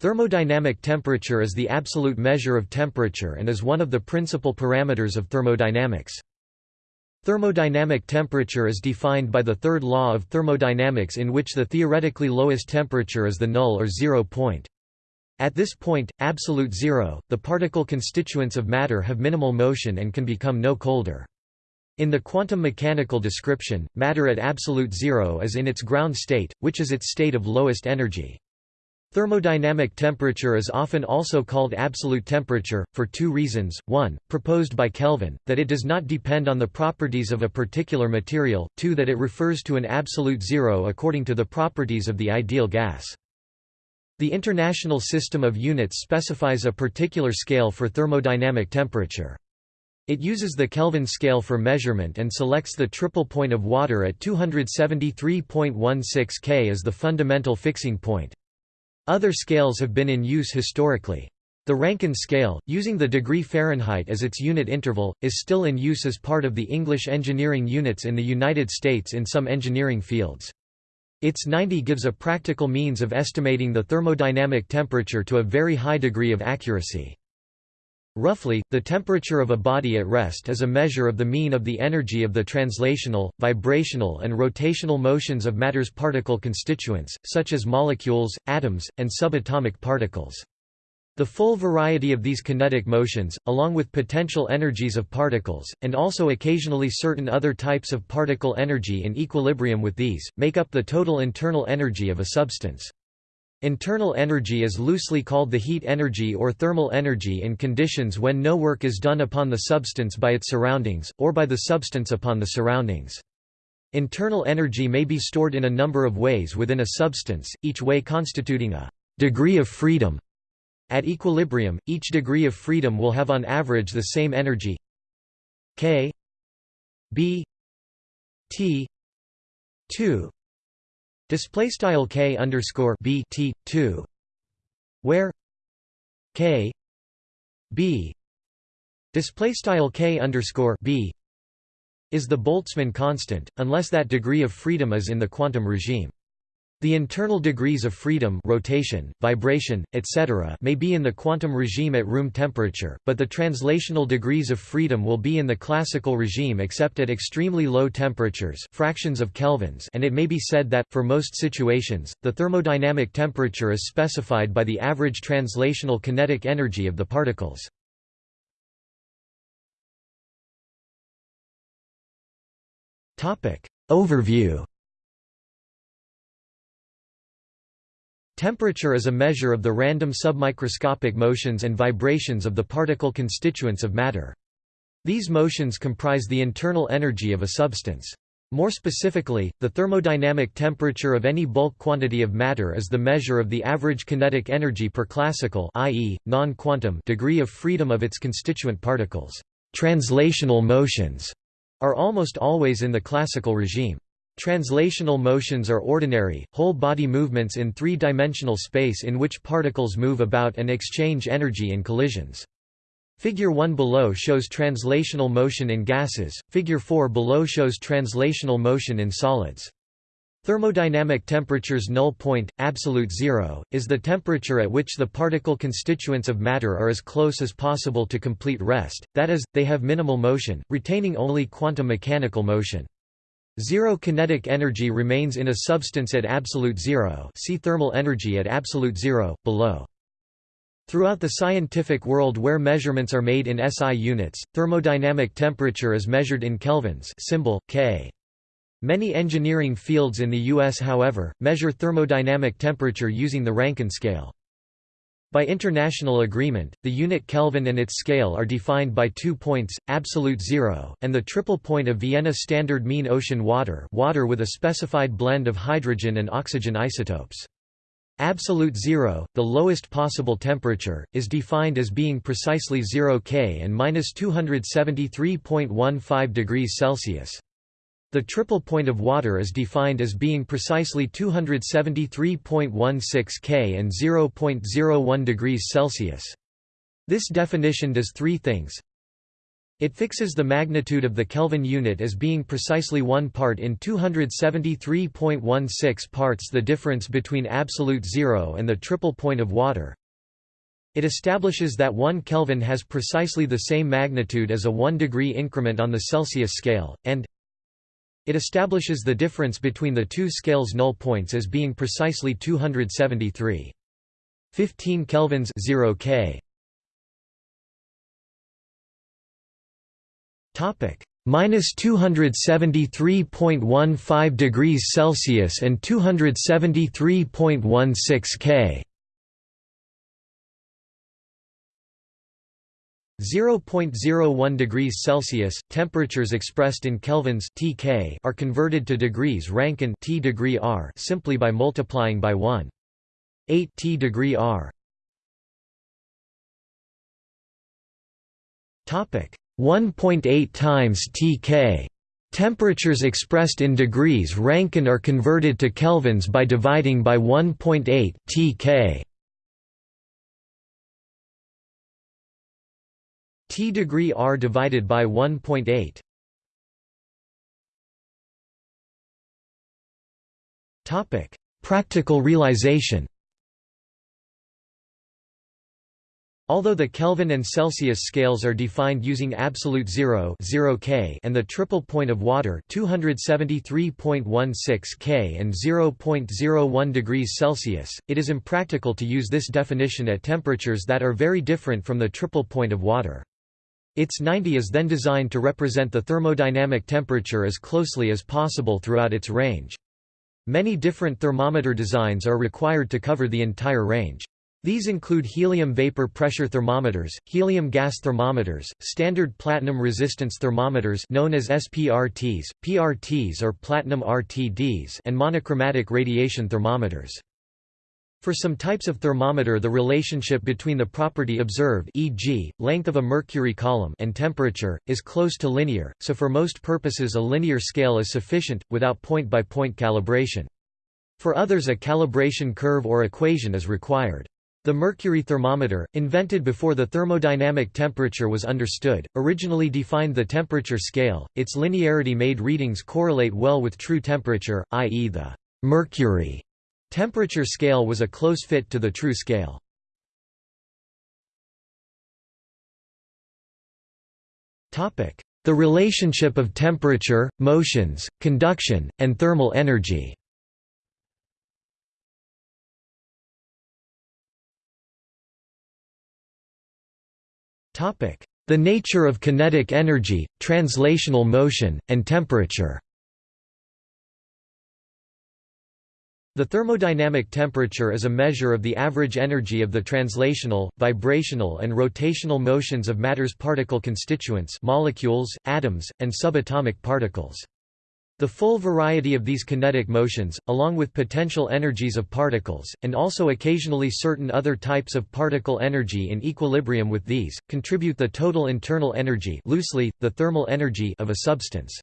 Thermodynamic temperature is the absolute measure of temperature and is one of the principal parameters of thermodynamics. Thermodynamic temperature is defined by the third law of thermodynamics in which the theoretically lowest temperature is the null or zero point. At this point, absolute zero, the particle constituents of matter have minimal motion and can become no colder. In the quantum mechanical description, matter at absolute zero is in its ground state, which is its state of lowest energy. Thermodynamic temperature is often also called absolute temperature, for two reasons, one, proposed by Kelvin, that it does not depend on the properties of a particular material, two that it refers to an absolute zero according to the properties of the ideal gas. The International System of Units specifies a particular scale for thermodynamic temperature. It uses the Kelvin scale for measurement and selects the triple point of water at 273.16 K as the fundamental fixing point. Other scales have been in use historically. The Rankine scale, using the degree Fahrenheit as its unit interval, is still in use as part of the English engineering units in the United States in some engineering fields. ITS-90 gives a practical means of estimating the thermodynamic temperature to a very high degree of accuracy. Roughly, the temperature of a body at rest is a measure of the mean of the energy of the translational, vibrational and rotational motions of matter's particle constituents, such as molecules, atoms, and subatomic particles. The full variety of these kinetic motions, along with potential energies of particles, and also occasionally certain other types of particle energy in equilibrium with these, make up the total internal energy of a substance. Internal energy is loosely called the heat energy or thermal energy in conditions when no work is done upon the substance by its surroundings, or by the substance upon the surroundings. Internal energy may be stored in a number of ways within a substance, each way constituting a degree of freedom. At equilibrium, each degree of freedom will have on average the same energy k b t 2 Display style k underscore b t two, where k b display style k underscore b is the Boltzmann constant, unless that degree of freedom is in the quantum regime. The internal degrees of freedom rotation, vibration, etc. may be in the quantum regime at room temperature, but the translational degrees of freedom will be in the classical regime except at extremely low temperatures fractions of kelvins and it may be said that, for most situations, the thermodynamic temperature is specified by the average translational kinetic energy of the particles. Overview Temperature is a measure of the random submicroscopic motions and vibrations of the particle constituents of matter. These motions comprise the internal energy of a substance. More specifically, the thermodynamic temperature of any bulk quantity of matter is the measure of the average kinetic energy per classical i.e., non-quantum degree of freedom of its constituent particles. Translational motions are almost always in the classical regime. Translational motions are ordinary, whole-body movements in three-dimensional space in which particles move about and exchange energy in collisions. Figure 1 below shows translational motion in gases, figure 4 below shows translational motion in solids. Thermodynamic temperature's null point, absolute zero, is the temperature at which the particle constituents of matter are as close as possible to complete rest, that is, they have minimal motion, retaining only quantum mechanical motion. Zero kinetic energy remains in a substance at absolute zero see thermal energy at absolute zero, below. Throughout the scientific world where measurements are made in SI units, thermodynamic temperature is measured in kelvins symbol, K. Many engineering fields in the U.S. however, measure thermodynamic temperature using the Rankine scale. By international agreement, the unit Kelvin and its scale are defined by two points, absolute zero, and the triple point of Vienna Standard Mean Ocean water water with a specified blend of hydrogen and oxygen isotopes. Absolute zero, the lowest possible temperature, is defined as being precisely 0 K and minus 273.15 degrees Celsius. The triple point of water is defined as being precisely 273.16 K and 0.01 degrees Celsius. This definition does three things. It fixes the magnitude of the Kelvin unit as being precisely 1 part in 273.16 parts the difference between absolute zero and the triple point of water. It establishes that 1 Kelvin has precisely the same magnitude as a 1 degree increment on the Celsius scale, and it establishes the difference between the two scales' null points as being precisely 273. 15 kelvins 0 K. Topic minus 273.15 degrees Celsius and 273.16 K. 0.01 degrees Celsius, temperatures expressed in kelvins (TK) are converted to degrees Rankine T degree R simply by multiplying by 1. 8 T degree R. Topic 1.8 times TK. Temperatures expressed in degrees Rankine are converted to kelvins by dividing by 1.8 TK. T degree R divided by 1.8 Topic: Practical realization. Although the Kelvin and Celsius scales are defined using absolute zero, 0 K and the triple point of water 273.16 K and 0.01 degrees Celsius, it is impractical to use this definition at temperatures that are very different from the triple point of water. ITS-90 is then designed to represent the thermodynamic temperature as closely as possible throughout its range. Many different thermometer designs are required to cover the entire range. These include helium vapor pressure thermometers, helium gas thermometers, standard platinum resistance thermometers known as SPRTs, PRTs or platinum RTDs and monochromatic radiation thermometers. For some types of thermometer the relationship between the property observed e.g., length of a mercury column and temperature, is close to linear, so for most purposes a linear scale is sufficient, without point-by-point -point calibration. For others a calibration curve or equation is required. The mercury thermometer, invented before the thermodynamic temperature was understood, originally defined the temperature scale, its linearity made readings correlate well with true temperature, i.e. the mercury Temperature scale was a close fit to the true scale. The relationship of temperature, motions, conduction, and thermal energy. The nature of kinetic energy, translational motion, and temperature The thermodynamic temperature is a measure of the average energy of the translational, vibrational and rotational motions of matter's particle constituents molecules, atoms, and subatomic particles. The full variety of these kinetic motions, along with potential energies of particles, and also occasionally certain other types of particle energy in equilibrium with these, contribute the total internal energy loosely, the thermal energy of a substance.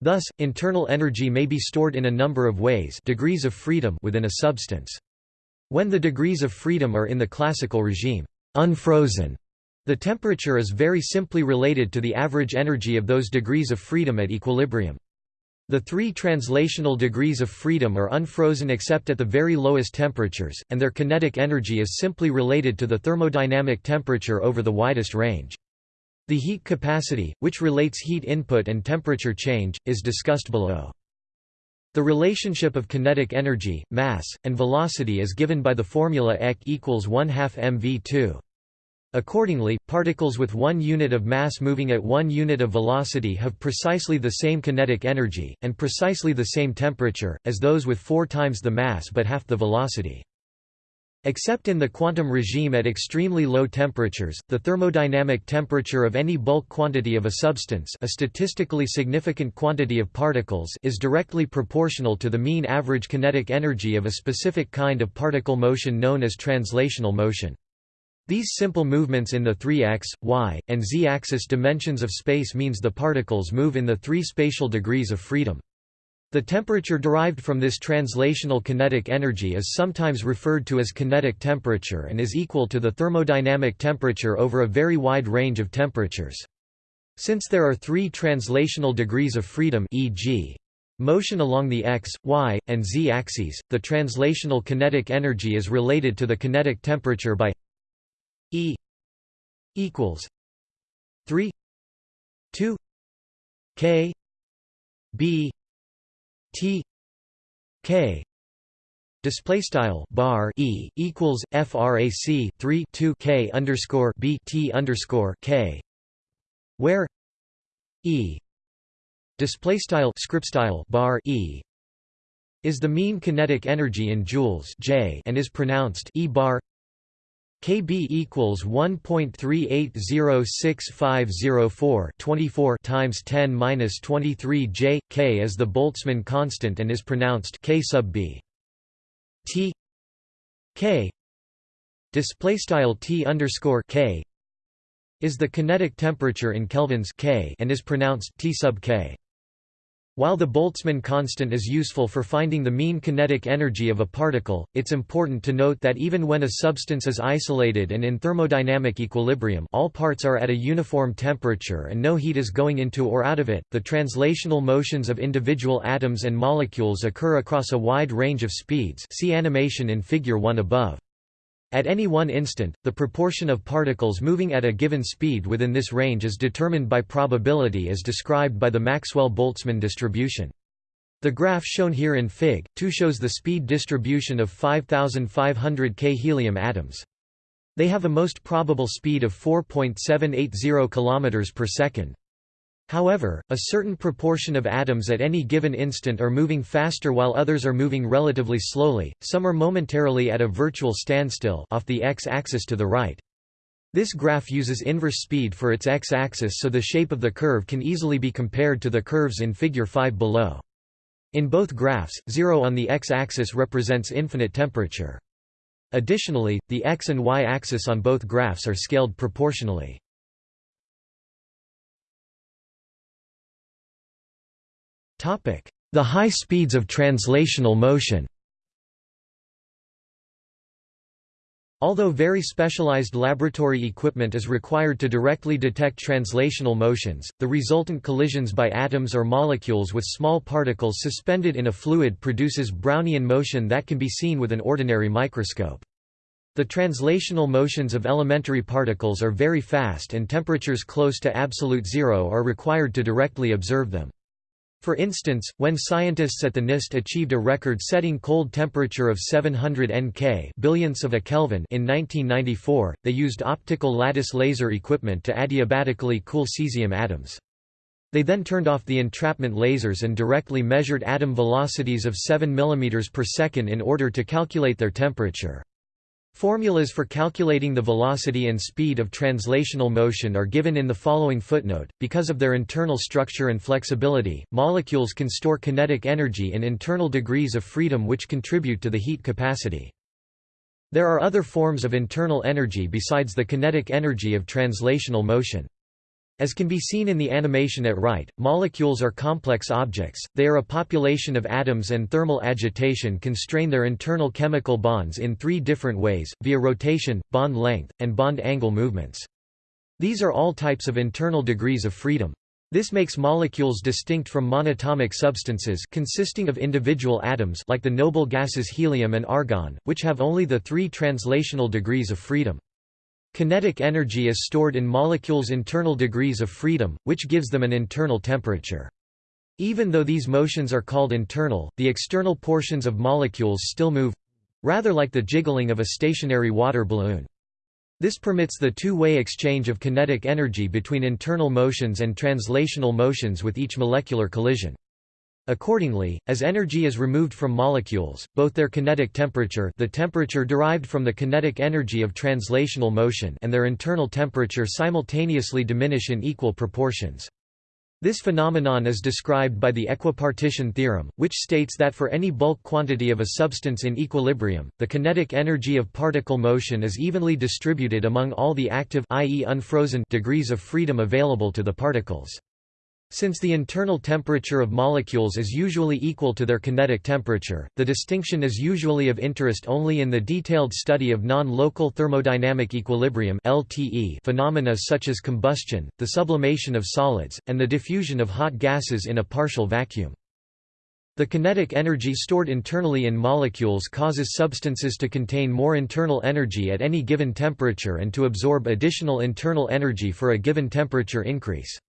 Thus, internal energy may be stored in a number of ways degrees of freedom within a substance. When the degrees of freedom are in the classical regime, unfrozen, the temperature is very simply related to the average energy of those degrees of freedom at equilibrium. The three translational degrees of freedom are unfrozen except at the very lowest temperatures, and their kinetic energy is simply related to the thermodynamic temperature over the widest range. The heat capacity, which relates heat input and temperature change, is discussed below. The relationship of kinetic energy, mass, and velocity is given by the formula EK equals 1 half mv2. Accordingly, particles with one unit of mass moving at one unit of velocity have precisely the same kinetic energy, and precisely the same temperature, as those with four times the mass but half the velocity. Except in the quantum regime at extremely low temperatures, the thermodynamic temperature of any bulk quantity of a substance a statistically significant quantity of particles is directly proportional to the mean average kinetic energy of a specific kind of particle motion known as translational motion. These simple movements in the three x, y, and z-axis dimensions of space means the particles move in the three spatial degrees of freedom. The temperature derived from this translational kinetic energy is sometimes referred to as kinetic temperature and is equal to the thermodynamic temperature over a very wide range of temperatures. Since there are three translational degrees of freedom e.g. motion along the x, y, and z axes, the translational kinetic energy is related to the kinetic temperature by E equals 3 2 K B T K Display style bar e equals frac 3 2 k underscore b t underscore k, where e display style script style bar e is the mean kinetic energy in joules J and is pronounced E bar KB equals 1.380650 24 times 10 minus 23 J K is the Boltzmann constant and is pronounced K sub B. T K display style T underscore K is the kinetic temperature in kelvins K and is pronounced T sub K while the Boltzmann constant is useful for finding the mean kinetic energy of a particle, it's important to note that even when a substance is isolated and in thermodynamic equilibrium all parts are at a uniform temperature and no heat is going into or out of it, the translational motions of individual atoms and molecules occur across a wide range of speeds see animation in Figure 1 above. At any one instant, the proportion of particles moving at a given speed within this range is determined by probability as described by the Maxwell-Boltzmann distribution. The graph shown here in Fig. 2 shows the speed distribution of 5500 K helium atoms. They have a most probable speed of 4.780 km per second. However, a certain proportion of atoms at any given instant are moving faster while others are moving relatively slowly, some are momentarily at a virtual standstill off the x-axis to the right. This graph uses inverse speed for its x-axis so the shape of the curve can easily be compared to the curves in Figure 5 below. In both graphs, zero on the x-axis represents infinite temperature. Additionally, the x and y-axis on both graphs are scaled proportionally. The high speeds of translational motion Although very specialized laboratory equipment is required to directly detect translational motions, the resultant collisions by atoms or molecules with small particles suspended in a fluid produces Brownian motion that can be seen with an ordinary microscope. The translational motions of elementary particles are very fast and temperatures close to absolute zero are required to directly observe them. For instance, when scientists at the NIST achieved a record-setting cold temperature of 700 Nk billionths of a Kelvin in 1994, they used optical lattice laser equipment to adiabatically cool cesium atoms. They then turned off the entrapment lasers and directly measured atom velocities of 7 mm per second in order to calculate their temperature. Formulas for calculating the velocity and speed of translational motion are given in the following footnote. Because of their internal structure and flexibility, molecules can store kinetic energy in internal degrees of freedom which contribute to the heat capacity. There are other forms of internal energy besides the kinetic energy of translational motion. As can be seen in the animation at right, molecules are complex objects, they are a population of atoms and thermal agitation constrain their internal chemical bonds in three different ways, via rotation, bond length, and bond angle movements. These are all types of internal degrees of freedom. This makes molecules distinct from monatomic substances consisting of individual atoms like the noble gases helium and argon, which have only the three translational degrees of freedom. Kinetic energy is stored in molecules' internal degrees of freedom, which gives them an internal temperature. Even though these motions are called internal, the external portions of molecules still move—rather like the jiggling of a stationary water balloon. This permits the two-way exchange of kinetic energy between internal motions and translational motions with each molecular collision. Accordingly, as energy is removed from molecules, both their kinetic temperature the temperature derived from the kinetic energy of translational motion and their internal temperature simultaneously diminish in equal proportions. This phenomenon is described by the equipartition theorem, which states that for any bulk quantity of a substance in equilibrium, the kinetic energy of particle motion is evenly distributed among all the active i.e. unfrozen degrees of freedom available to the particles. Since the internal temperature of molecules is usually equal to their kinetic temperature, the distinction is usually of interest only in the detailed study of non-local thermodynamic equilibrium phenomena such as combustion, the sublimation of solids, and the diffusion of hot gases in a partial vacuum. The kinetic energy stored internally in molecules causes substances to contain more internal energy at any given temperature and to absorb additional internal energy for a given temperature increase.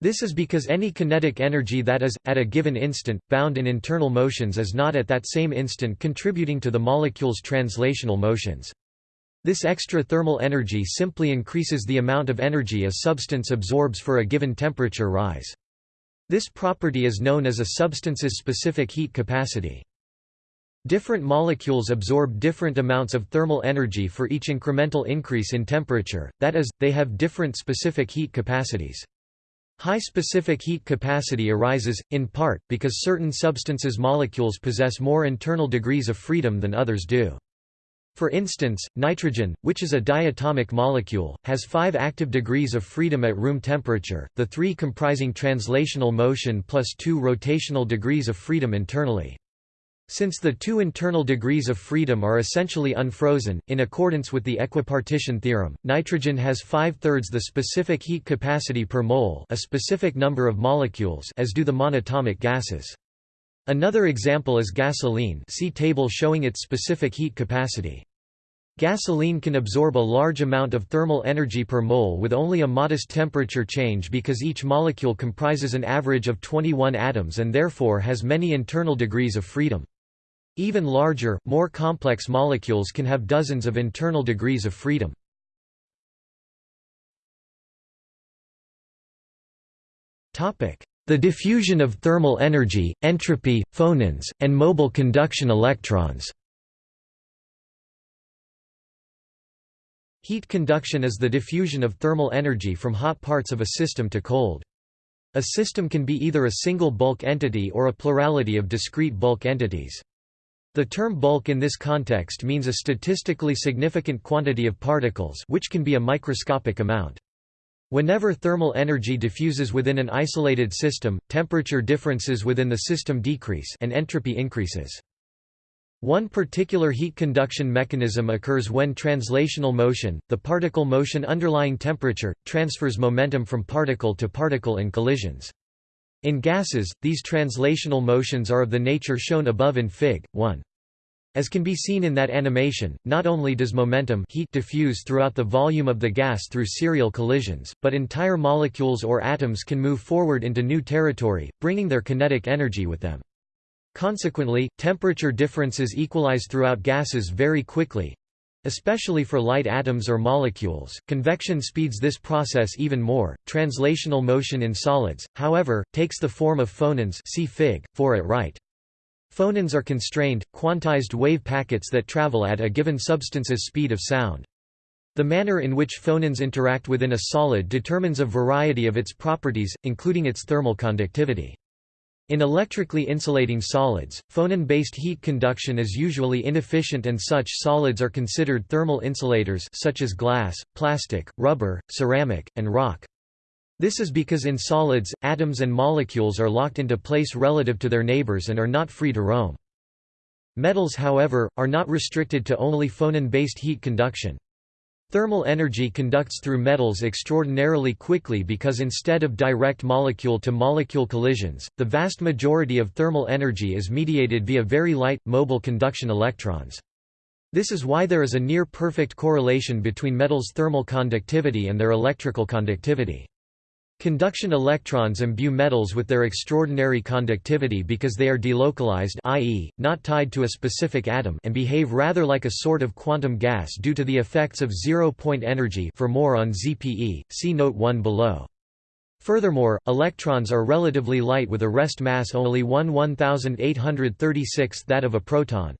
This is because any kinetic energy that is, at a given instant, bound in internal motions is not at that same instant contributing to the molecule's translational motions. This extra thermal energy simply increases the amount of energy a substance absorbs for a given temperature rise. This property is known as a substance's specific heat capacity. Different molecules absorb different amounts of thermal energy for each incremental increase in temperature, that is, they have different specific heat capacities. High specific heat capacity arises, in part, because certain substances' molecules possess more internal degrees of freedom than others do. For instance, nitrogen, which is a diatomic molecule, has 5 active degrees of freedom at room temperature, the three comprising translational motion plus 2 rotational degrees of freedom internally. Since the two internal degrees of freedom are essentially unfrozen, in accordance with the equipartition theorem, nitrogen has five-thirds the specific heat capacity per mole a specific number of molecules as do the monatomic gases. Another example is gasoline see table showing its specific heat capacity. Gasoline can absorb a large amount of thermal energy per mole with only a modest temperature change because each molecule comprises an average of 21 atoms and therefore has many internal degrees of freedom. Even larger, more complex molecules can have dozens of internal degrees of freedom. The diffusion of thermal energy, entropy, phonons, and mobile conduction electrons Heat conduction is the diffusion of thermal energy from hot parts of a system to cold. A system can be either a single bulk entity or a plurality of discrete bulk entities. The term bulk in this context means a statistically significant quantity of particles which can be a microscopic amount. Whenever thermal energy diffuses within an isolated system, temperature differences within the system decrease and entropy increases. One particular heat conduction mechanism occurs when translational motion, the particle motion underlying temperature, transfers momentum from particle to particle in collisions. In gases, these translational motions are of the nature shown above in Fig. 1. As can be seen in that animation, not only does momentum heat diffuse throughout the volume of the gas through serial collisions, but entire molecules or atoms can move forward into new territory, bringing their kinetic energy with them. Consequently, temperature differences equalize throughout gases very quickly, especially for light atoms or molecules. Convection speeds this process even more. Translational motion in solids, however, takes the form of phonons. See Fig. 4 at right. Phonons are constrained, quantized wave packets that travel at a given substance's speed of sound. The manner in which phonons interact within a solid determines a variety of its properties, including its thermal conductivity. In electrically insulating solids, phonon-based heat conduction is usually inefficient and such solids are considered thermal insulators such as glass, plastic, rubber, ceramic, and rock. This is because in solids, atoms and molecules are locked into place relative to their neighbors and are not free to roam. Metals however, are not restricted to only phonon-based heat conduction. Thermal energy conducts through metals extraordinarily quickly because instead of direct molecule-to-molecule -molecule collisions, the vast majority of thermal energy is mediated via very light, mobile conduction electrons. This is why there is a near-perfect correlation between metals' thermal conductivity and their electrical conductivity. Conduction electrons imbue metals with their extraordinary conductivity because they are delocalized i.e., not tied to a specific atom and behave rather like a sort of quantum gas due to the effects of zero-point energy for more on ZPE, see Note 1 below. Furthermore, electrons are relatively light with a rest mass only 1 1836 that of a proton.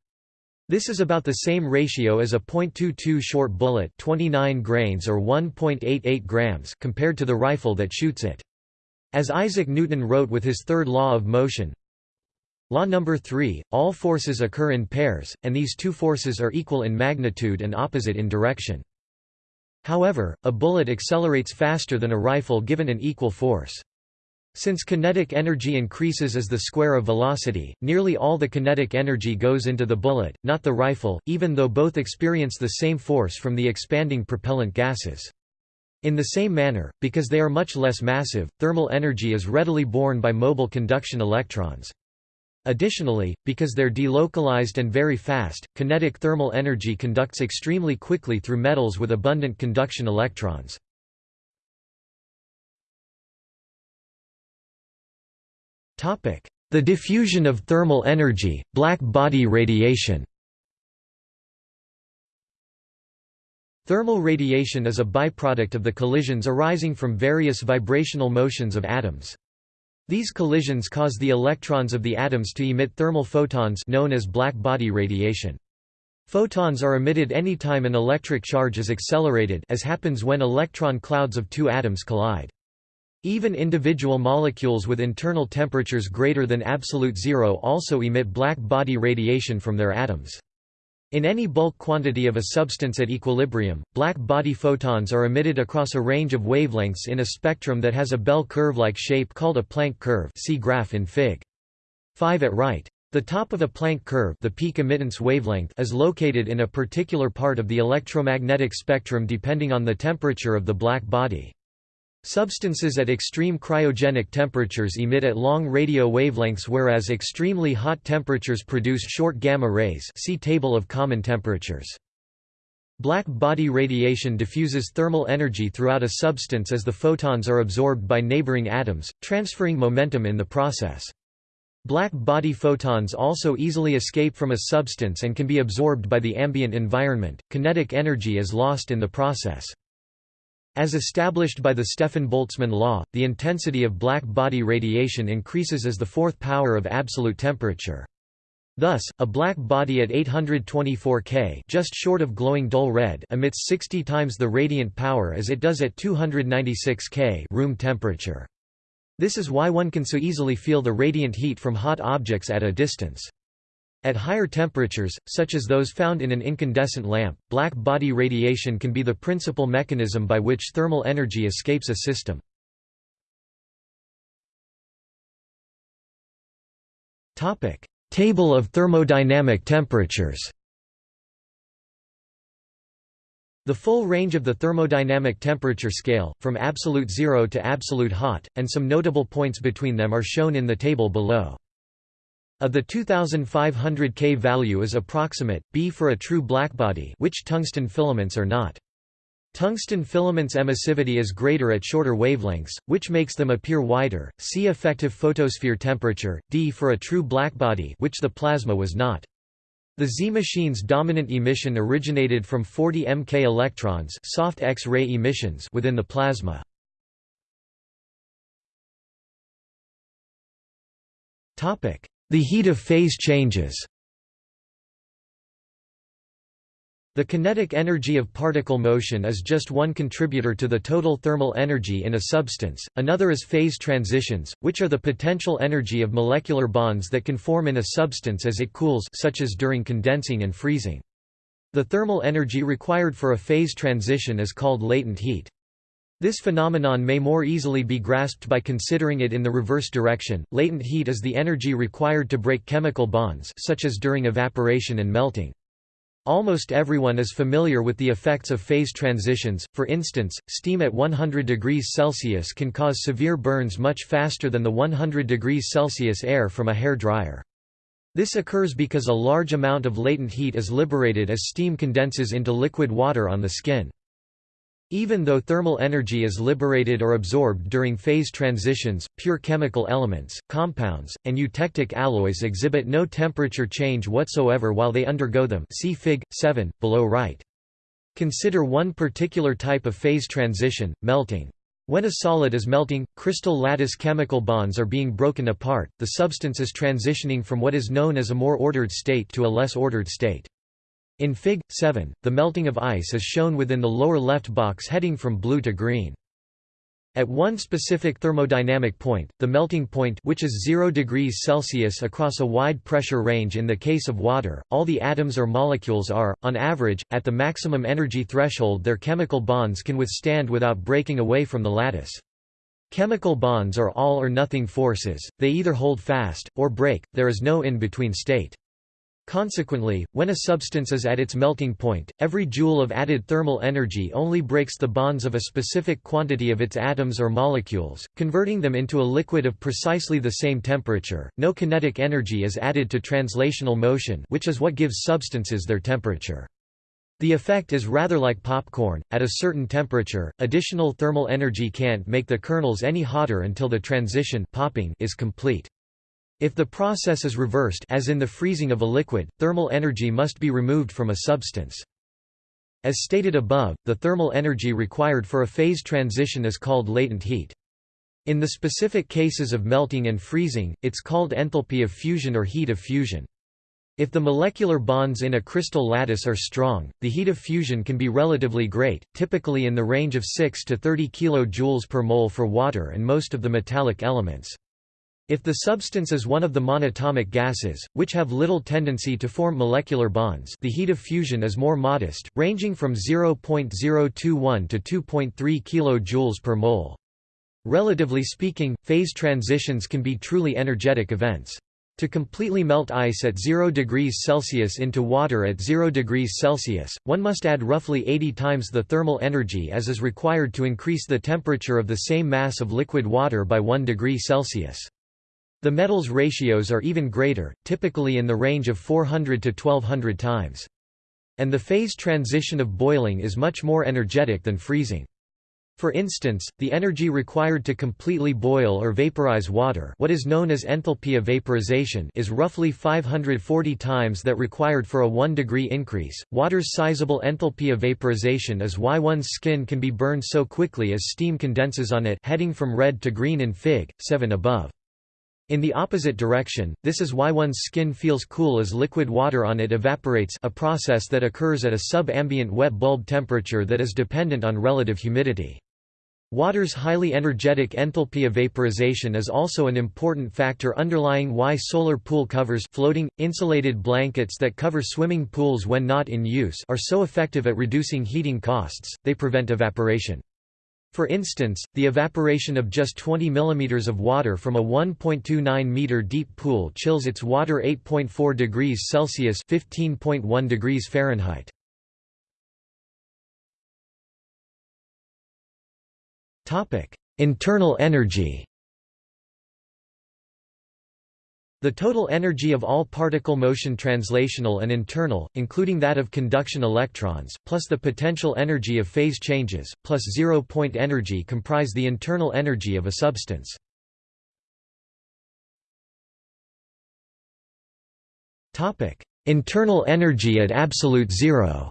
This is about the same ratio as a .22 short bullet 29 grains or 1.88 grams compared to the rifle that shoots it. As Isaac Newton wrote with his third law of motion, Law number 3, all forces occur in pairs, and these two forces are equal in magnitude and opposite in direction. However, a bullet accelerates faster than a rifle given an equal force. Since kinetic energy increases as the square of velocity, nearly all the kinetic energy goes into the bullet, not the rifle, even though both experience the same force from the expanding propellant gases. In the same manner, because they are much less massive, thermal energy is readily borne by mobile conduction electrons. Additionally, because they're delocalized and very fast, kinetic thermal energy conducts extremely quickly through metals with abundant conduction electrons. The diffusion of thermal energy, black body radiation Thermal radiation is a byproduct of the collisions arising from various vibrational motions of atoms. These collisions cause the electrons of the atoms to emit thermal photons known as black body radiation. Photons are emitted any time an electric charge is accelerated as happens when electron clouds of two atoms collide. Even individual molecules with internal temperatures greater than absolute zero also emit black body radiation from their atoms. In any bulk quantity of a substance at equilibrium, black body photons are emitted across a range of wavelengths in a spectrum that has a bell curve-like shape called a Planck curve see graph in Fig. 5 at right. The top of a Planck curve the peak emittance wavelength is located in a particular part of the electromagnetic spectrum depending on the temperature of the black body. Substances at extreme cryogenic temperatures emit at long radio wavelengths whereas extremely hot temperatures produce short gamma rays see table of common temperatures. Black body radiation diffuses thermal energy throughout a substance as the photons are absorbed by neighboring atoms, transferring momentum in the process. Black body photons also easily escape from a substance and can be absorbed by the ambient environment. Kinetic energy is lost in the process. As established by the Stefan-Boltzmann law, the intensity of black body radiation increases as the fourth power of absolute temperature. Thus, a black body at 824 K just short of glowing dull red emits 60 times the radiant power as it does at 296 K room temperature. This is why one can so easily feel the radiant heat from hot objects at a distance. At higher temperatures, such as those found in an incandescent lamp, black body radiation can be the principal mechanism by which thermal energy escapes a system. Table of thermodynamic temperatures The full range of the thermodynamic temperature scale, from absolute zero to absolute hot, and some notable points between them are shown in the table below. Of the 2500 K value is approximate, B for a true blackbody which tungsten filaments are not. Tungsten filaments' emissivity is greater at shorter wavelengths, which makes them appear wider. See effective photosphere temperature, D for a true blackbody which the plasma was not. The Z machine's dominant emission originated from 40 MK electrons soft X-ray emissions within the plasma. Topic: the heat of phase changes The kinetic energy of particle motion is just one contributor to the total thermal energy in a substance, another is phase transitions, which are the potential energy of molecular bonds that can form in a substance as it cools such as during condensing and freezing. The thermal energy required for a phase transition is called latent heat. This phenomenon may more easily be grasped by considering it in the reverse direction. Latent heat is the energy required to break chemical bonds such as during evaporation and melting. Almost everyone is familiar with the effects of phase transitions, for instance, steam at 100 degrees Celsius can cause severe burns much faster than the 100 degrees Celsius air from a hair dryer. This occurs because a large amount of latent heat is liberated as steam condenses into liquid water on the skin. Even though thermal energy is liberated or absorbed during phase transitions, pure chemical elements, compounds, and eutectic alloys exhibit no temperature change whatsoever while they undergo them see Fig. 7, below right. Consider one particular type of phase transition, melting. When a solid is melting, crystal lattice chemical bonds are being broken apart, the substance is transitioning from what is known as a more ordered state to a less ordered state. In Fig. 7, the melting of ice is shown within the lower left box heading from blue to green. At one specific thermodynamic point, the melting point which is 0 degrees Celsius across a wide pressure range in the case of water, all the atoms or molecules are, on average, at the maximum energy threshold their chemical bonds can withstand without breaking away from the lattice. Chemical bonds are all or nothing forces, they either hold fast, or break, there is no in-between state. Consequently, when a substance is at its melting point, every joule of added thermal energy only breaks the bonds of a specific quantity of its atoms or molecules, converting them into a liquid of precisely the same temperature. No kinetic energy is added to translational motion, which is what gives substances their temperature. The effect is rather like popcorn. At a certain temperature, additional thermal energy can't make the kernels any hotter until the transition popping is complete. If the process is reversed as in the freezing of a liquid, thermal energy must be removed from a substance. As stated above, the thermal energy required for a phase transition is called latent heat. In the specific cases of melting and freezing, it's called enthalpy of fusion or heat of fusion. If the molecular bonds in a crystal lattice are strong, the heat of fusion can be relatively great, typically in the range of 6 to 30 kJ per mole for water and most of the metallic elements. If the substance is one of the monatomic gases, which have little tendency to form molecular bonds the heat of fusion is more modest, ranging from 0.021 to 2.3 kJ per mole. Relatively speaking, phase transitions can be truly energetic events. To completely melt ice at 0 degrees Celsius into water at 0 degrees Celsius, one must add roughly 80 times the thermal energy as is required to increase the temperature of the same mass of liquid water by 1 degree Celsius. The metals ratios are even greater, typically in the range of 400 to 1200 times. And the phase transition of boiling is much more energetic than freezing. For instance, the energy required to completely boil or vaporize water what is known as enthalpy of vaporization is roughly 540 times that required for a 1 degree increase. Water's sizable enthalpy of vaporization is why one's skin can be burned so quickly as steam condenses on it heading from red to green in Fig. 7 above. In the opposite direction, this is why one's skin feels cool as liquid water on it evaporates a process that occurs at a sub-ambient wet bulb temperature that is dependent on relative humidity. Water's highly energetic enthalpy of vaporization is also an important factor underlying why solar pool covers floating, insulated blankets that cover swimming pools when not in use are so effective at reducing heating costs, they prevent evaporation. For instance, the evaporation of just 20 mm of water from a 1.29 meter deep pool chills its water 8.4 degrees Celsius (15.1 degrees Fahrenheit). Topic: Internal energy. The total energy of all particle motion translational and internal, including that of conduction electrons, plus the potential energy of phase changes, plus zero-point energy comprise the internal energy of a substance. Internal energy at absolute zero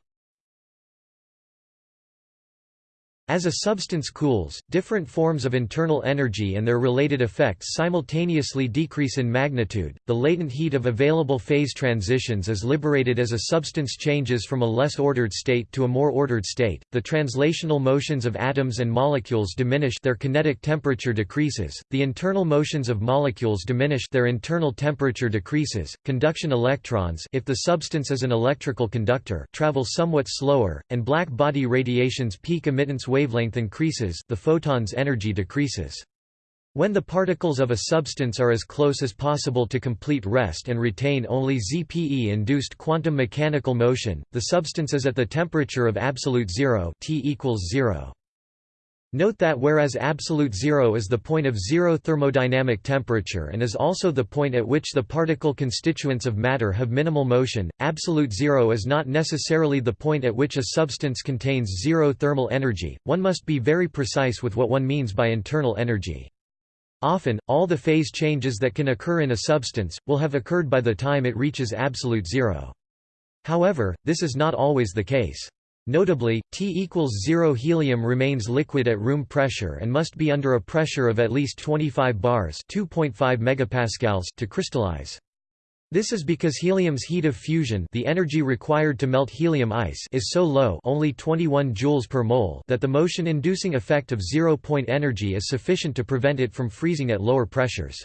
As a substance cools, different forms of internal energy and their related effects simultaneously decrease in magnitude. The latent heat of available phase transitions is liberated as a substance changes from a less ordered state to a more ordered state. The translational motions of atoms and molecules diminish, their kinetic temperature decreases. The internal motions of molecules diminish, their internal temperature decreases. Conduction electrons, if the substance is an electrical conductor, travel somewhat slower, and black body radiation's peak emittance wavelength increases the photon's energy decreases. When the particles of a substance are as close as possible to complete rest and retain only ZPE-induced quantum mechanical motion, the substance is at the temperature of absolute zero T equals zero. Note that whereas absolute zero is the point of zero thermodynamic temperature and is also the point at which the particle constituents of matter have minimal motion, absolute zero is not necessarily the point at which a substance contains zero thermal energy. One must be very precise with what one means by internal energy. Often, all the phase changes that can occur in a substance, will have occurred by the time it reaches absolute zero. However, this is not always the case. Notably, T equals 0 helium remains liquid at room pressure and must be under a pressure of at least 25 bars 2.5 megapascals to crystallize. This is because helium's heat of fusion the energy required to melt helium ice is so low only 21 joules per mole that the motion-inducing effect of zero-point energy is sufficient to prevent it from freezing at lower pressures.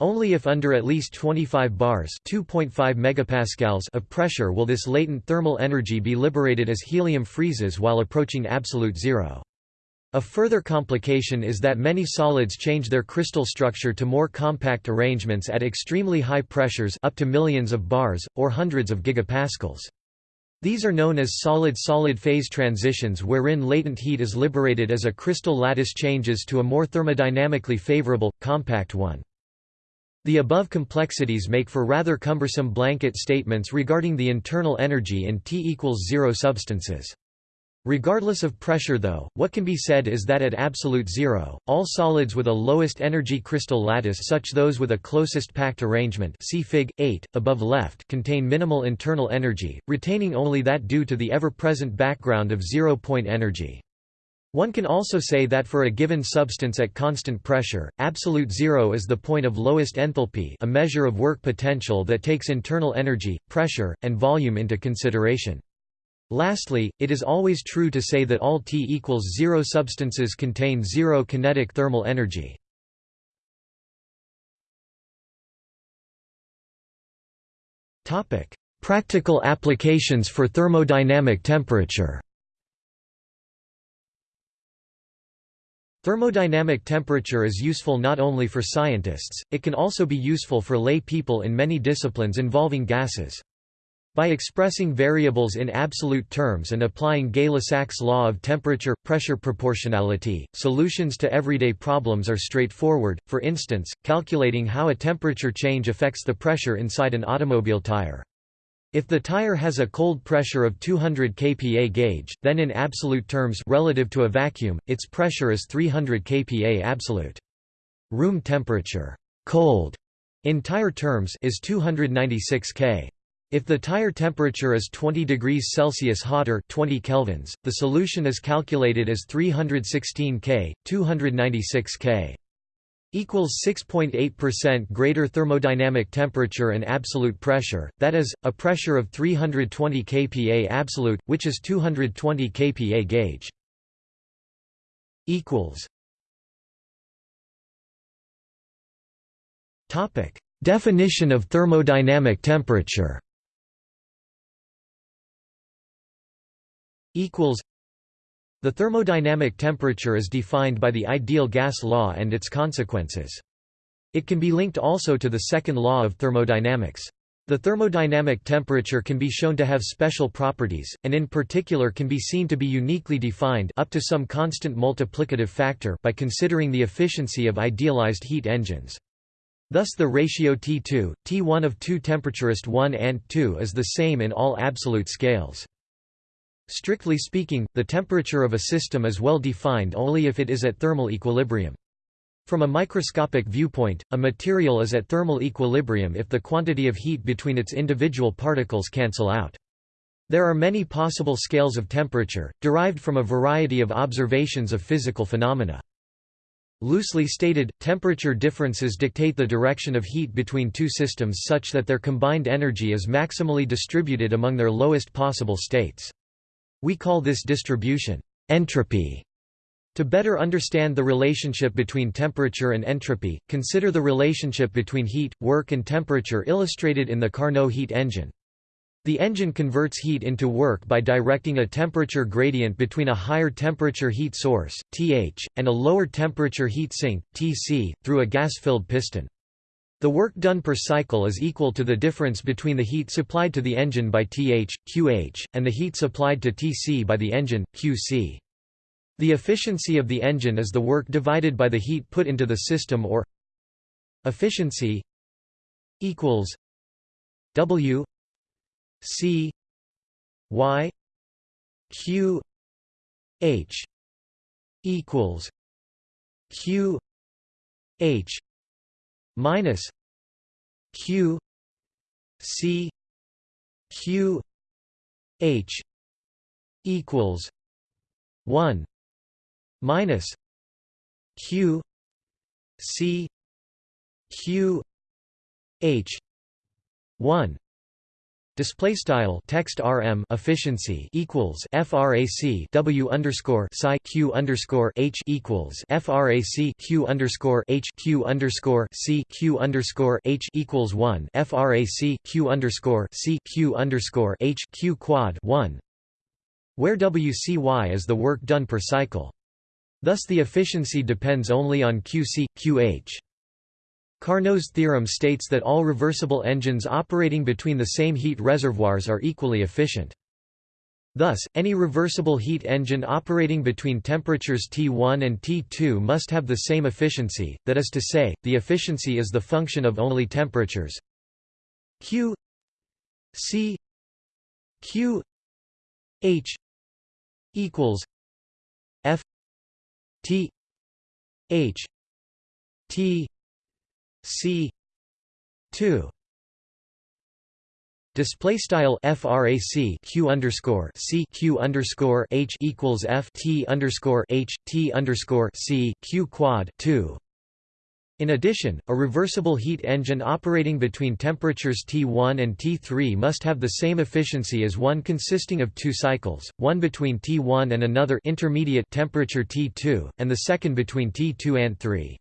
Only if under at least 25 bars (2.5 megapascals) of pressure will this latent thermal energy be liberated as helium freezes while approaching absolute zero. A further complication is that many solids change their crystal structure to more compact arrangements at extremely high pressures up to millions of bars, or hundreds of gigapascals. These are known as solid-solid phase transitions wherein latent heat is liberated as a crystal lattice changes to a more thermodynamically favorable, compact one. The above complexities make for rather cumbersome blanket statements regarding the internal energy in T equals zero substances. Regardless of pressure though, what can be said is that at absolute zero, all solids with a lowest energy crystal lattice such as those with a closest packed arrangement see Fig. 8, above left contain minimal internal energy, retaining only that due to the ever-present background of zero-point energy. One can also say that for a given substance at constant pressure, absolute zero is the point of lowest enthalpy a measure of work potential that takes internal energy, pressure, and volume into consideration. Lastly, it is always true to say that all T equals zero substances contain zero kinetic thermal energy. Practical applications for thermodynamic temperature Thermodynamic temperature is useful not only for scientists, it can also be useful for lay people in many disciplines involving gases. By expressing variables in absolute terms and applying Gay-Lussac's law of temperature-pressure proportionality, solutions to everyday problems are straightforward, for instance, calculating how a temperature change affects the pressure inside an automobile tire. If the tire has a cold pressure of 200 kPa gauge, then in absolute terms relative to a vacuum, its pressure is 300 kPa absolute. Room temperature cold in tire terms is 296 K. If the tire temperature is 20 degrees Celsius hotter 20 kelvins, the solution is calculated as 316 K, 296 K equals 6.8% greater thermodynamic temperature and absolute pressure, that is, a pressure of 320 kPa absolute, which is 220 kPa gauge. Definition of thermodynamic temperature. Equals the thermodynamic temperature is defined by the ideal gas law and its consequences. It can be linked also to the second law of thermodynamics. The thermodynamic temperature can be shown to have special properties, and in particular can be seen to be uniquely defined up to some constant multiplicative factor by considering the efficiency of idealized heat engines. Thus the ratio T2, T1 of two temperaturist 1 and 2 is the same in all absolute scales. Strictly speaking, the temperature of a system is well defined only if it is at thermal equilibrium. From a microscopic viewpoint, a material is at thermal equilibrium if the quantity of heat between its individual particles cancel out. There are many possible scales of temperature, derived from a variety of observations of physical phenomena. Loosely stated, temperature differences dictate the direction of heat between two systems such that their combined energy is maximally distributed among their lowest possible states. We call this distribution entropy. To better understand the relationship between temperature and entropy, consider the relationship between heat, work and temperature illustrated in the Carnot heat engine. The engine converts heat into work by directing a temperature gradient between a higher temperature heat source, Th, and a lower temperature heat sink, Tc, through a gas-filled piston. The work done per cycle is equal to the difference between the heat supplied to the engine by Th, Qh, and the heat supplied to Tc by the engine, Qc. The efficiency of the engine is the work divided by the heat put into the system or efficiency equals W C Y Q H equals Q H minus q c q h equals 1 minus q c q h 1 Display style text rm efficiency equals frac w underscore psi q underscore h equals frac q underscore h q underscore c q underscore h equals one frac q underscore c q underscore h q quad one, where wcy is the work done per cycle. Thus the efficiency depends only on QC, QH. Carnot's theorem states that all reversible engines operating between the same heat reservoirs are equally efficient. Thus, any reversible heat engine operating between temperatures T1 and T2 must have the same efficiency, that is to say, the efficiency is the function of only temperatures Q C Q H equals F T H T C two Display style frac q underscore c q underscore h equals f t underscore h t underscore c q quad two. In addition, a reversible heat engine operating between temperatures T1 and T3 must have the same efficiency as one consisting of two cycles, one between T1 and another intermediate temperature T2, and the second between T2 and 3.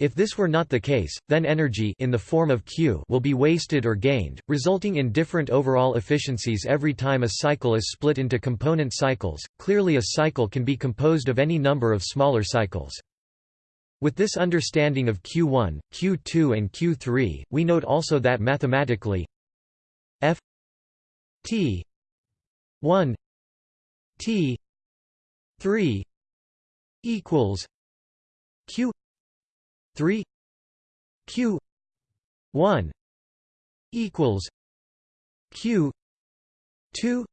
If this were not the case, then energy in the form of Q will be wasted or gained, resulting in different overall efficiencies every time a cycle is split into component cycles. Clearly a cycle can be composed of any number of smaller cycles. With this understanding of Q1, Q2 and Q3, we note also that mathematically f t 1 t 3 equals q 3 q 1 equals q 2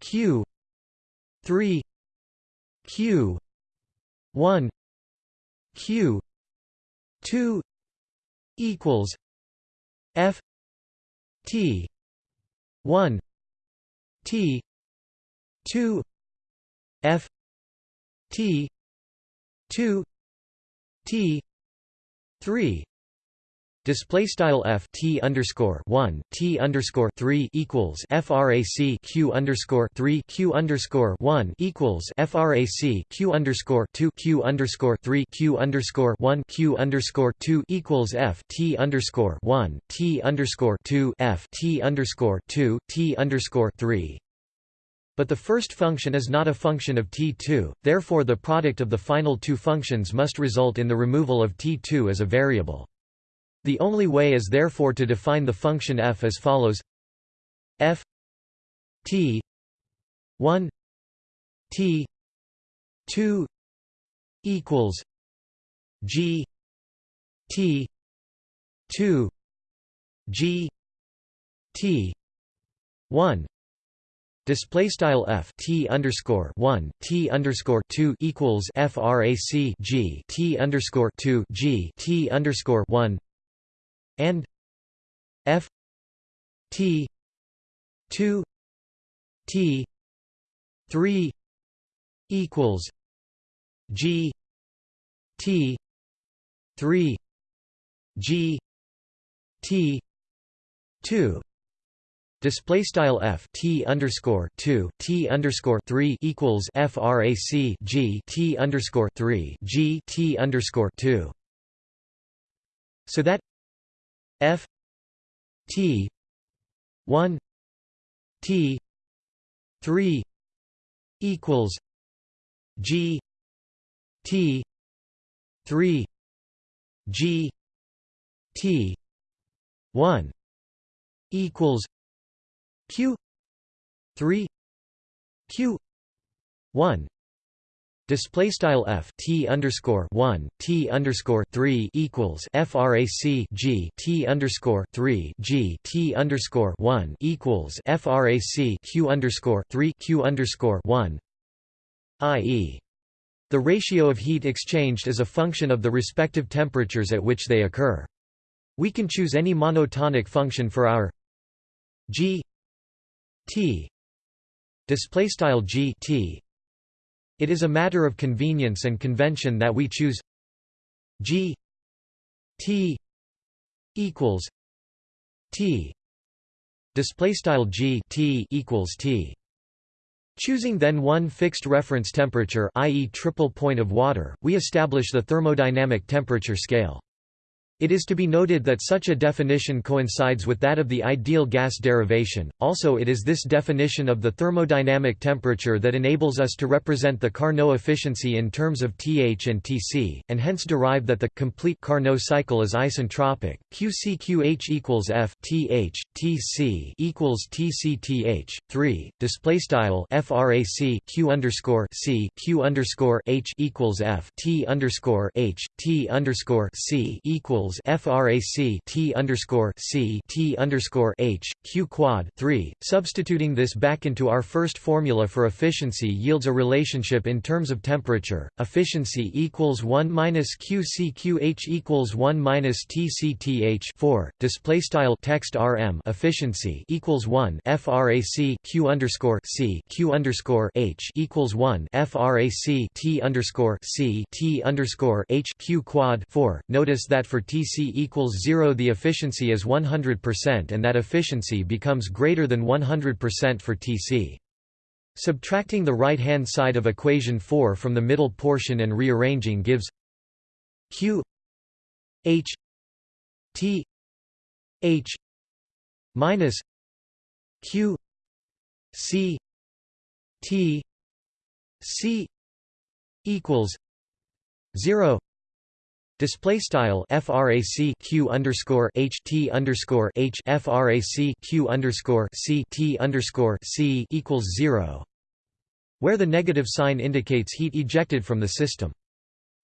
q 3 q 1 q 2 equals f t 1 t 2 f t 2 t 3 Display style f t underscore one t underscore three equals frac q underscore three q underscore one equals frac q underscore two q underscore three q underscore one q underscore two equals f t underscore one t underscore two f t underscore two t underscore three. But the first function is not a function of t2, therefore the product of the final two functions must result in the removal of t2 as a variable. The only way is therefore to define the function f as follows f t 1 t 2 equals g t 2 g t 1 Display style f t underscore one t underscore two equals frac g t underscore two g t underscore one and f t 2 t 3 equals g t 3 g t 2 Display style f t underscore two t underscore three equals frac g t underscore three g t underscore two. So that F T one T three equals G T three G T one equals Q three Q one Display style f t underscore one t underscore three equals frac g t underscore three g t underscore one equals frac q underscore three q underscore one, i.e. The ratio of heat exchanged is a function of the respective temperatures at which they occur. We can choose any monotonic function for our g t display style g t it is a matter of convenience and convention that we choose G T equals T display style G T equals T Choosing then one fixed reference temperature i.e. triple point of water, we establish the thermodynamic temperature scale. It is to be noted that such a definition coincides with that of the ideal gas derivation, also it is this definition of the thermodynamic temperature that enables us to represent the Carnot efficiency in terms of Th and Tc, and hence derive that the complete Carnot cycle is isentropic, QCQH equals F Th, Tc equals Tc Th, 3, displaystyle frac Q underscore C Q underscore H equals F T underscore H, T underscore C equals equals frac t underscore c t underscore h q quad 3. Substituting this back into our first formula for efficiency yields a relationship in terms of temperature. Efficiency equals 1 minus qcqh equals 1 minus tcth 4. Display style text rm efficiency equals 1 frac q underscore c q underscore h equals 1 frac t underscore c t underscore h q quad 4. Notice that for t Tc equals 0 the efficiency is 100% and that efficiency becomes greater than 100% for Tc. Subtracting the right-hand side of equation 4 from the middle portion and rearranging gives q h t h minus q c t c equals 0 Display style frac q underscore h t underscore h frac q underscore c t underscore c equals zero, where the negative sign indicates heat ejected from the system.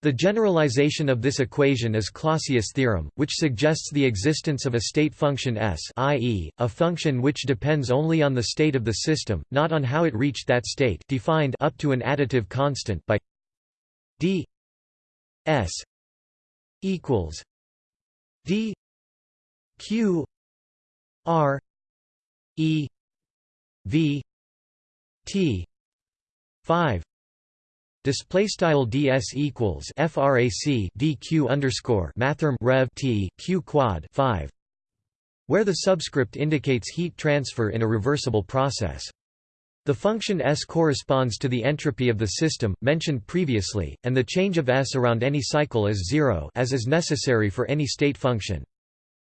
The generalization of this equation is Clausius' theorem, which suggests the existence of a state function S i.e., a function which depends only on the state of the system, not on how it reached that state defined up to an additive constant by d s equals D Q R E V T five Display style ds equals frac dq underscore mathrm rev t q quad five, where the subscript indicates heat transfer in a reversible process. The function S corresponds to the entropy of the system, mentioned previously, and the change of S around any cycle is zero as is necessary for any state function.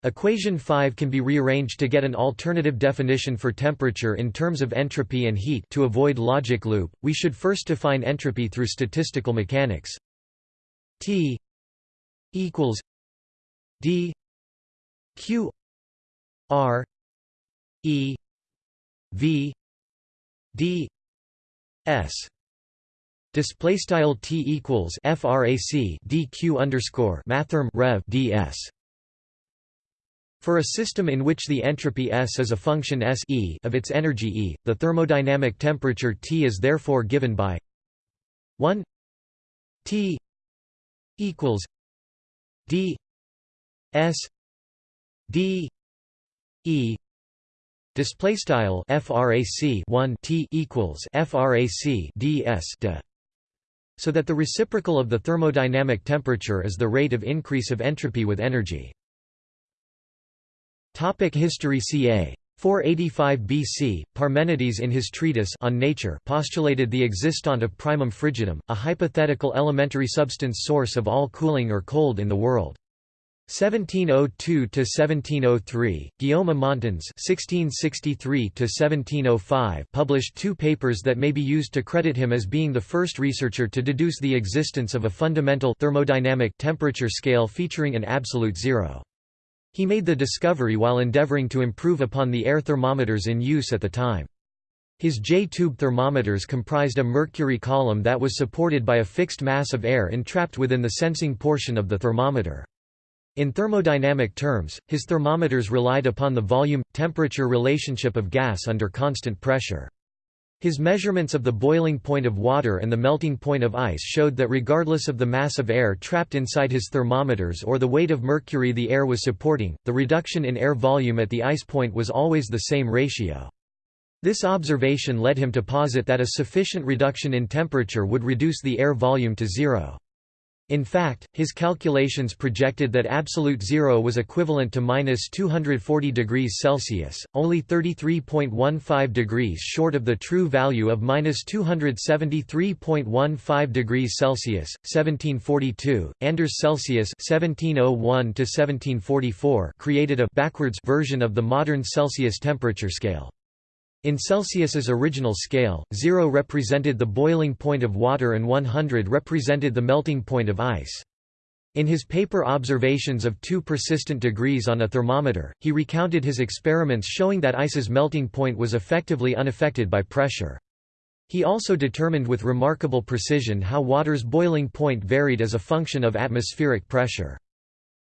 Equation 5 can be rearranged to get an alternative definition for temperature in terms of entropy and heat to avoid logic loop, we should first define entropy through statistical mechanics. T equals D Q R E V d s display style t equals frac dq underscore mathrm rev ds. For a system in which the entropy S is a function S e of its energy E, the thermodynamic temperature T is therefore given by 1 T equals D S D E Display style frac 1 t equals frac ds de. So that the reciprocal of the thermodynamic temperature is the rate of increase of entropy with energy. Topic history ca. 485 BC, Parmenides in his treatise On Nature postulated the existant of primum frigidum, a hypothetical elementary substance source of all cooling or cold in the world. 1702–1703, Guillaume Amontons (1663–1705) published two papers that may be used to credit him as being the first researcher to deduce the existence of a fundamental thermodynamic temperature scale featuring an absolute zero. He made the discovery while endeavoring to improve upon the air thermometers in use at the time. His J-tube thermometers comprised a mercury column that was supported by a fixed mass of air entrapped within the sensing portion of the thermometer. In thermodynamic terms, his thermometers relied upon the volume-temperature relationship of gas under constant pressure. His measurements of the boiling point of water and the melting point of ice showed that regardless of the mass of air trapped inside his thermometers or the weight of mercury the air was supporting, the reduction in air volume at the ice point was always the same ratio. This observation led him to posit that a sufficient reduction in temperature would reduce the air volume to zero. In fact, his calculations projected that absolute zero was equivalent to minus 240 degrees Celsius, only 33.15 degrees short of the true value of minus 273.15 degrees Celsius. 1742, Anders Celsius (1701–1744) created a backwards version of the modern Celsius temperature scale. In Celsius's original scale, 0 represented the boiling point of water and 100 represented the melting point of ice. In his paper Observations of two persistent degrees on a thermometer, he recounted his experiments showing that ice's melting point was effectively unaffected by pressure. He also determined with remarkable precision how water's boiling point varied as a function of atmospheric pressure.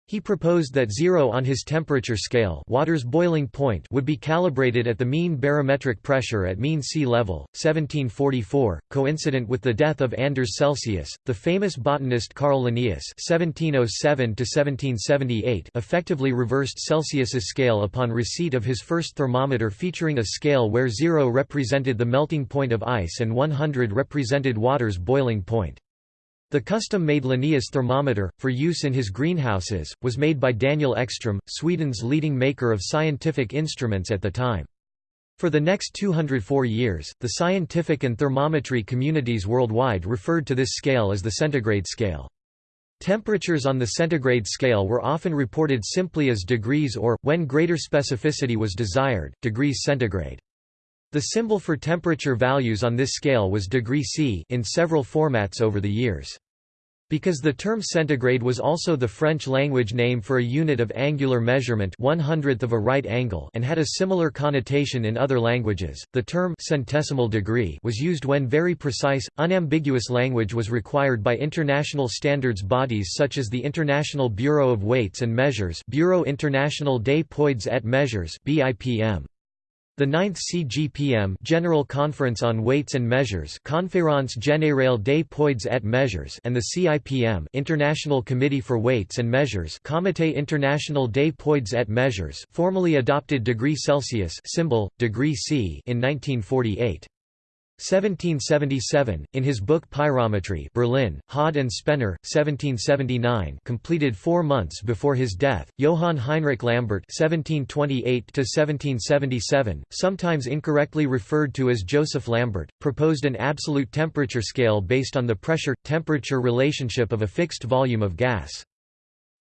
He proposed that zero on his temperature scale water's boiling point would be calibrated at the mean barometric pressure at mean sea level. 1744, coincident with the death of Anders Celsius, the famous botanist Carl Linnaeus (1707–1778) effectively reversed Celsius's scale upon receipt of his first thermometer featuring a scale where zero represented the melting point of ice and 100 represented water's boiling point. The custom-made Linnaeus thermometer, for use in his greenhouses, was made by Daniel Ekström, Sweden's leading maker of scientific instruments at the time. For the next 204 years, the scientific and thermometry communities worldwide referred to this scale as the centigrade scale. Temperatures on the centigrade scale were often reported simply as degrees or, when greater specificity was desired, degrees centigrade. The symbol for temperature values on this scale was degree C in several formats over the years. Because the term centigrade was also the French language name for a unit of angular measurement one hundredth of a right angle and had a similar connotation in other languages, the term centesimal degree was used when very precise, unambiguous language was required by international standards bodies such as the International Bureau of Weights and Measures Bureau International des Poids et Mesures BIPM. The 9th CGPM General Conference on Weights and Measures Conférence Générale des Poids et Mesures and the CIPM International Committee for Weights and Measures Comité International des Poids et Mesures formally adopted degree Celsius symbol, degree C in 1948. 1777, in his book Pyrometry Berlin, Haude and Spener, 1779 completed four months before his death, Johann Heinrich Lambert 1728 sometimes incorrectly referred to as Joseph Lambert, proposed an absolute temperature scale based on the pressure-temperature relationship of a fixed volume of gas.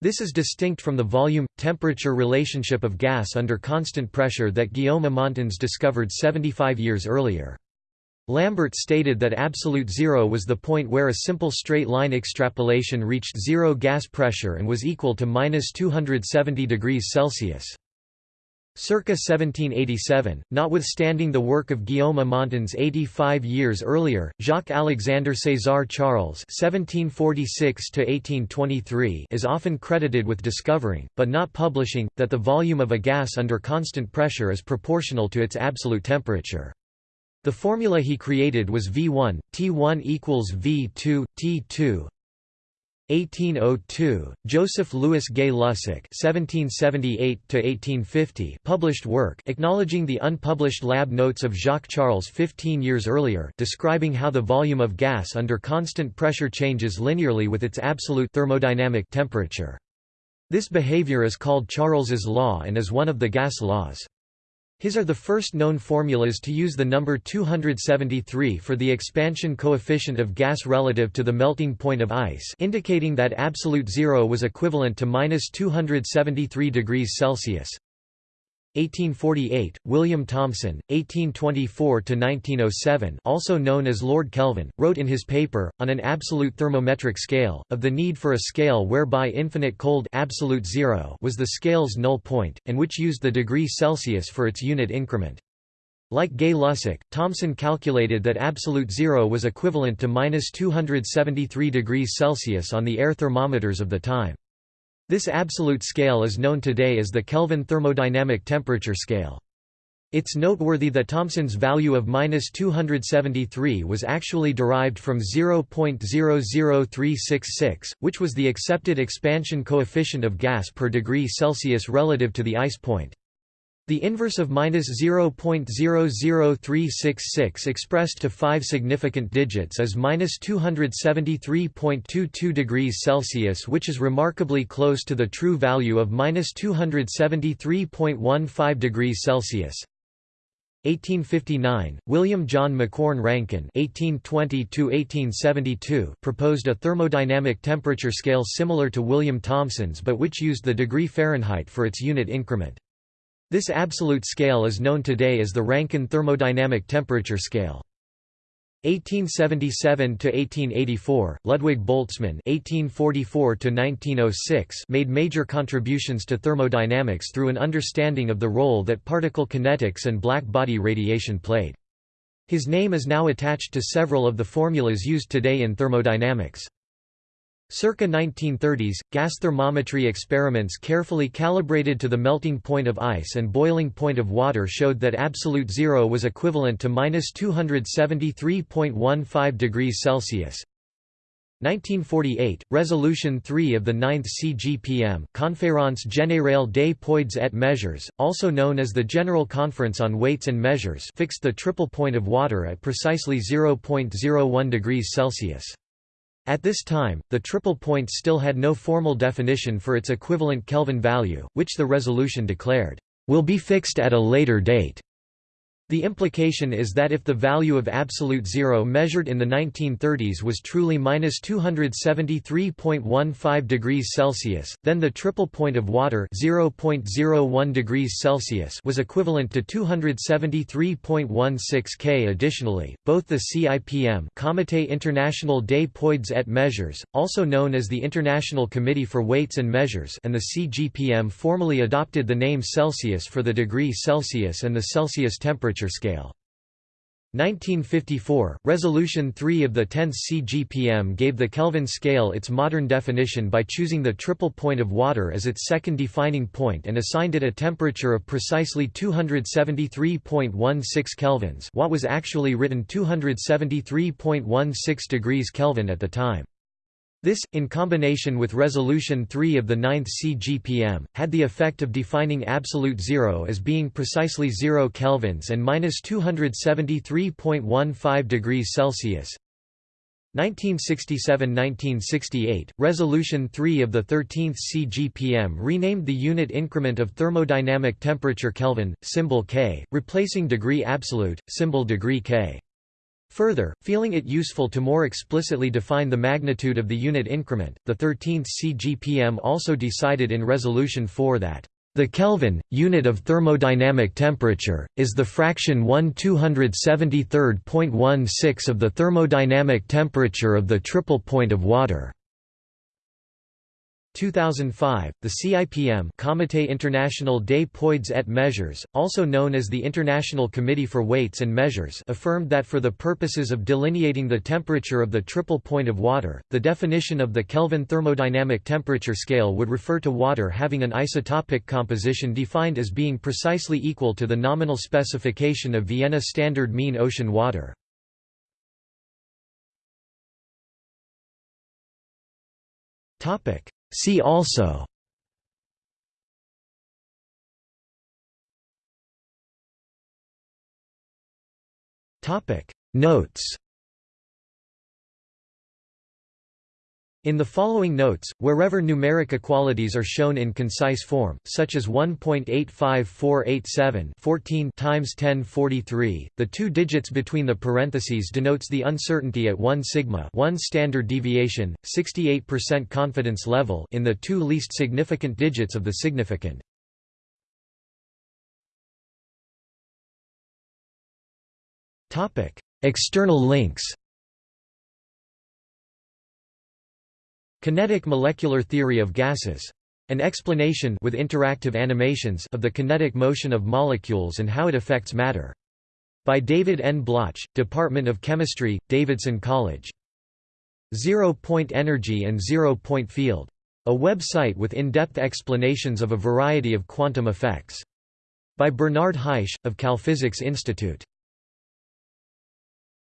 This is distinct from the volume-temperature relationship of gas under constant pressure that Guillaume Amontons discovered 75 years earlier. Lambert stated that absolute zero was the point where a simple straight-line extrapolation reached zero gas pressure and was equal to minus 270 degrees Celsius. Circa 1787, notwithstanding the work of Guillaume Amontons 85 years earlier, Jacques-Alexandre César Charles (1746–1823) is often credited with discovering, but not publishing, that the volume of a gas under constant pressure is proportional to its absolute temperature. The formula he created was V1, T1 equals V2, T2 1802, Joseph Louis Gay Lussac (1778–1850) published work acknowledging the unpublished lab notes of Jacques Charles 15 years earlier, describing how the volume of gas under constant pressure changes linearly with its absolute thermodynamic temperature. This behavior is called Charles's law and is one of the gas laws. His are the first known formulas to use the number 273 for the expansion coefficient of gas relative to the melting point of ice indicating that absolute zero was equivalent to minus 273 degrees Celsius. 1848, William Thomson, 1824–1907 also known as Lord Kelvin, wrote in his paper, On an Absolute Thermometric Scale, of the need for a scale whereby infinite cold absolute zero was the scale's null point, and which used the degree Celsius for its unit increment. Like Gay-Lussac, Thomson calculated that absolute zero was equivalent to minus 273 degrees Celsius on the air thermometers of the time. This absolute scale is known today as the Kelvin thermodynamic temperature scale. It's noteworthy that Thomson's value of minus 273 was actually derived from 0.00366, which was the accepted expansion coefficient of gas per degree Celsius relative to the ice point. The inverse of minus 0.00366 expressed to five significant digits is minus 273.22 degrees Celsius, which is remarkably close to the true value of minus 273.15 degrees Celsius. 1859, William John Macquorn Rankine (1820–1872) proposed a thermodynamic temperature scale similar to William Thomson's, but which used the degree Fahrenheit for its unit increment. This absolute scale is known today as the Rankine thermodynamic temperature scale. 1877 to 1884, Ludwig Boltzmann (1844 to 1906) made major contributions to thermodynamics through an understanding of the role that particle kinetics and black body radiation played. His name is now attached to several of the formulas used today in thermodynamics. Circa 1930s, gas thermometry experiments carefully calibrated to the melting point of ice and boiling point of water showed that absolute zero was equivalent to minus 273.15 degrees Celsius. 1948, Resolution 3 of the 9th CGPM Conférence Générale des Poids et Mesures, also known as the General Conference on Weights and Measures fixed the triple point of water at precisely 0.01 degrees Celsius. At this time, the triple point still had no formal definition for its equivalent Kelvin value, which the resolution declared, "...will be fixed at a later date." The implication is that if the value of absolute zero measured in the 1930s was truly minus 273.15 degrees Celsius, then the triple point of water 0.01 degrees Celsius was equivalent to 273.16 K. Additionally, both the CIPM Comité International des Poids et Mesures, also known as the International Committee for Weights and Measures and the CGPM formally adopted the name Celsius for the degree Celsius and the Celsius temperature temperature scale. 1954, Resolution 3 of the 10th CGPM gave the Kelvin scale its modern definition by choosing the triple point of water as its second defining point and assigned it a temperature of precisely 273.16 kelvins what was actually written 273.16 degrees Kelvin at the time. This, in combination with Resolution 3 of the 9th CGPM, had the effect of defining absolute zero as being precisely 0 kelvins and minus 273.15 degrees Celsius. 1967–1968, Resolution 3 of the 13th CGPM renamed the unit increment of thermodynamic temperature Kelvin, symbol K, replacing degree absolute, symbol degree K. Further, feeling it useful to more explicitly define the magnitude of the unit increment, the 13th CGPM also decided in Resolution 4 that the Kelvin, unit of thermodynamic temperature, is the fraction 1 273.16 of the thermodynamic temperature of the triple point of water. 2005, the CIPM Comité International des Poids et Mesures, also known as the International Committee for Weights and Measures affirmed that for the purposes of delineating the temperature of the triple point of water, the definition of the Kelvin thermodynamic temperature scale would refer to water having an isotopic composition defined as being precisely equal to the nominal specification of Vienna Standard Mean Ocean Water. Topic See also. Notes In the following notes, wherever numeric equalities are shown in concise form, such as 1.85487 14 times 1043, the two digits between the parentheses denotes the uncertainty at 1 sigma 1 standard deviation, 68% confidence level in the two least significant digits of the significand. External links Kinetic molecular theory of gases. An explanation with interactive animations of the kinetic motion of molecules and how it affects matter. By David N. Blauch, Department of Chemistry, Davidson College. Zero-point energy and zero-point field. A website with in-depth explanations of a variety of quantum effects. By Bernard Haisch, of Calphysics Institute.